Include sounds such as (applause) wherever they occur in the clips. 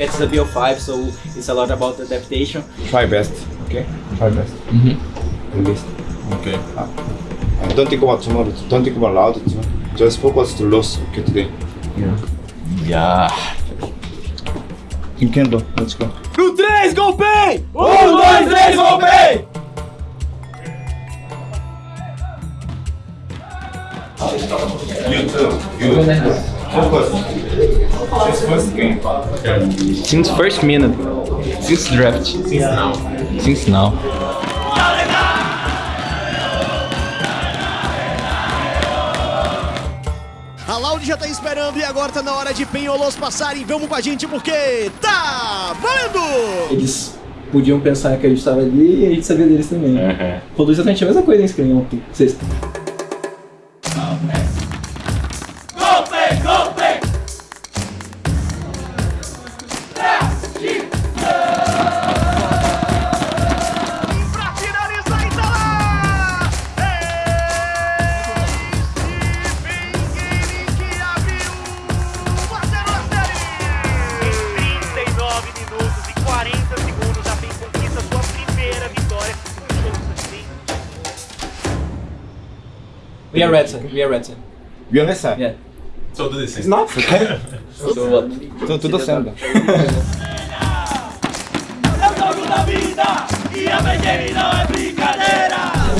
It's a BO5, so it's a lot about adaptation. Try best, okay? Try best. Mm-hmm. Best. Okay. And don't think about tomorrow. Don't think about loud. Just focus to lose, okay, today. Yeah. You can do. Let's go. No 3, golpei! Um, dois, três, golpei! You too. You focus. This first game. Since first minute. Since draft. Since now. Since now. A Loud já tá esperando e agora tá na hora de Penholos passarem. Vamos com a gente porque tá valendo! Eles podiam pensar que a gente tava ali e a gente sabia deles também. Uhum. Produz exatamente a mesma coisa em screen ontem, sexta. We are red, we are red. You understand? Yeah. So do this. It's not okay. So what? So tudo certo. (laughs) (laughs)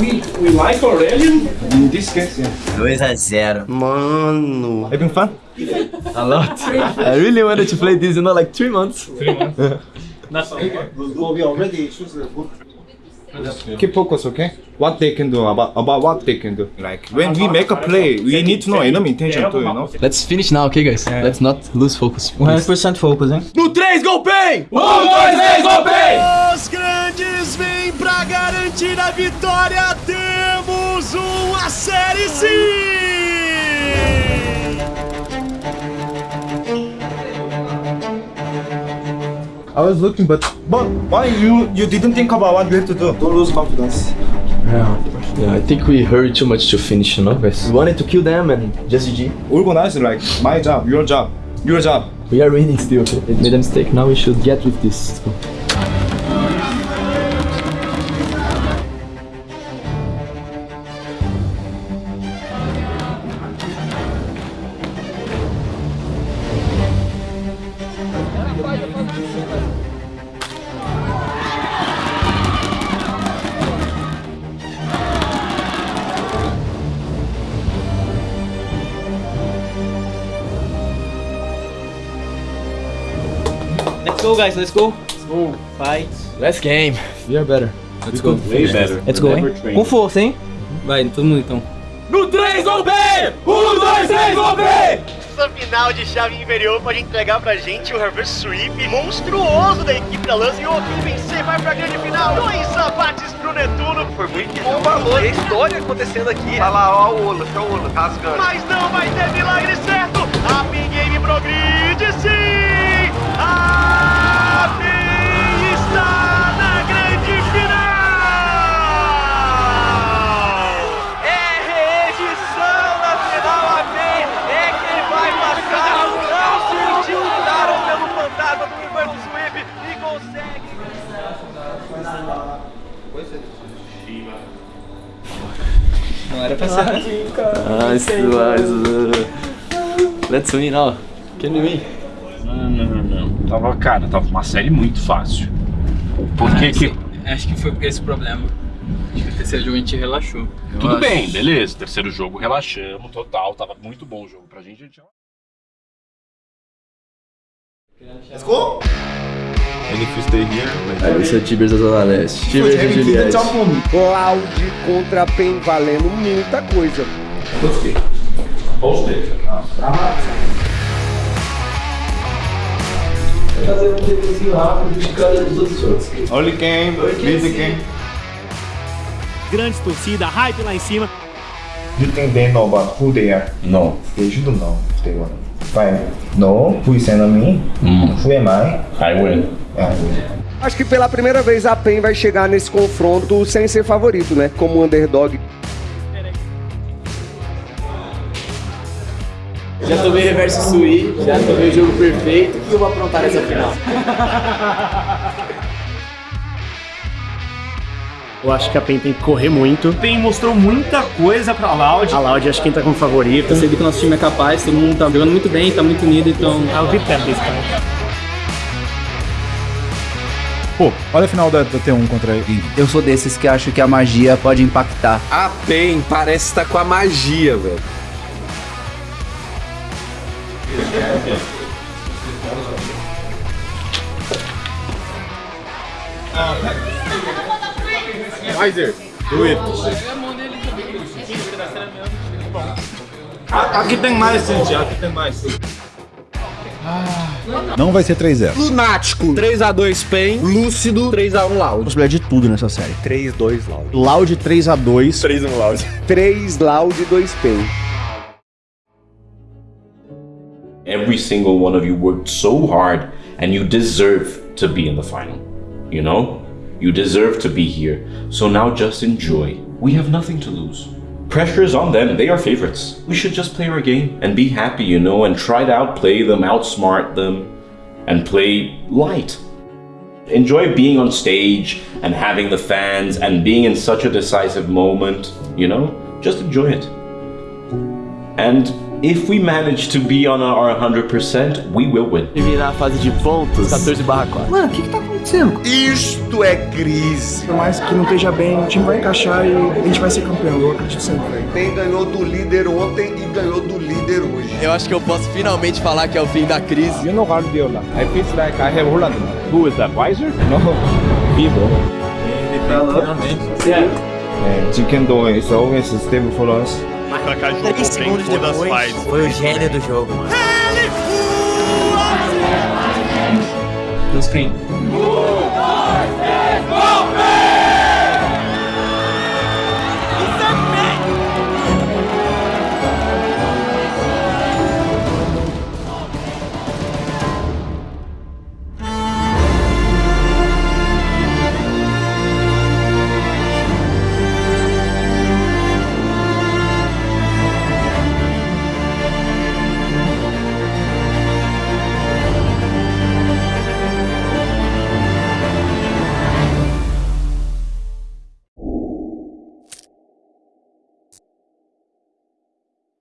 We, we like Aurelian? In this case, yeah. 2 a 0. Mano. Having fun? A lot. I really wanted to play this, you know, like 3 months. Keep focus, okay? What they can do about about what they can do. Like when we make a play, we need to know enemy intention too, you know. Let's finish now, okay, guys? Let's not lose focus. 100% focus, hein? No 3, golpei! Um, dois, três, golpei! Os grandes vêm pra garantir a vitória. Temos uma série sim! I was looking, but but why you you didn't think about what you have to do? Don't lose confidence. Yeah, I think we hurried too much to finish, you know, guys? We wanted to kill them and just GG. Organize like my job, your job, your job. We are winning still, okay? We made a mistake, now we should get with this. Let's go. Guys, let's go. Let's go. Fight. Last game. We are better. Let's go. Way better. Let's go, hein? Com força, hein? Vai, todo mundo então. No 3, golpei! 1, 2, 3, golpei! Essa final de chave inferior pode entregar pra gente o reverse sweep monstruoso da equipe da Lance. E o quem vencer vai pra grande final. Dois abates pro Netuno. Foi muito bom valor. Tem história acontecendo aqui. Olha lá, ó o Olo, tá o Olo rasgando. Mas não vai ter milagre certo. A Pin Game progride consegue. Não era pra ser assim, cara. Nice, nice. Let's win now. Can we win? Não, não, não, não. Tava, cara, tava uma série muito fácil. Por que que... Acho que foi esse problema. Acho que o terceiro jogo a gente relaxou. Tudo bem, beleza. Terceiro jogo, relaxamos, total. Tava muito bom o jogo pra gente. A gente... Let's go. If you stay here, Esse é o Tibers da Zona Leste. Tibers e Juliette. Cloud contra PEN valendo muita coisa. Gostei. Fazer um reviewzinho rápido de cada dos outros jogos. Early game. Grandes torcida, hype lá em cima. You think they know about who they are? No. They should know if they want. Fine. No, who is enemy? Who am I? I win. Acho que pela primeira vez a PEN vai chegar nesse confronto sem ser favorito, né? Como underdog. Já tomei reverso sui, já tomei o jogo perfeito. O que eu vou aprontar nessa final? Eu acho que a PEN tem que correr muito. PEN mostrou muita coisa pra Loud. A Loud acho que entra como favorito. Eu sei que o nosso time é capaz, todo mundo tá jogando muito bem, tá muito unido, então. I'll be this time. Pô, olha a final da, da T1 contra a. Eu sou desses que acho que a magia pode impactar. A PEN parece estar com a magia, velho. Wiser, do it. Aqui tem mais, gente. Aqui tem mais. Não vai ser 3-0. Lunático, 3x2 PEN. Lúcido, 3x1 Loud. Possibilidade de tudo nessa série. 3-2 Loud. Loud 3x2. 3 Loud. 3 Loud, 2 PEN. Every single one of you worked so hard and you deserve to be in the final. You know? You deserve to be here. So now just enjoy. We have nothing to lose. Pressure is on them. They are favorites. We should just play our game and be happy, you know, and try to outplay them, outsmart them, and play light. Enjoy being on stage and having the fans and being in such a decisive moment, you know? Just enjoy it. And if we manage to be on our 100%, we will win. Terminar a fase de pontos, 14 barra 4. Mano, o que que tá acontecendo? Isto é crise. Por mais que não esteja bem, o time vai encaixar e a gente vai ser campeão. Eu acredito sempre. PEN ganhou do líder ontem e ganhou do líder hoje. Eu acho que eu posso finalmente falar que é o fim da crise. You know Guardiola. I feel like I have Holland. Who is that, Weiser? No, (laughs) Vivo. And chicken dough is always stable for us. Três segundos depois, foi o gênio do jogo, mano. No screen.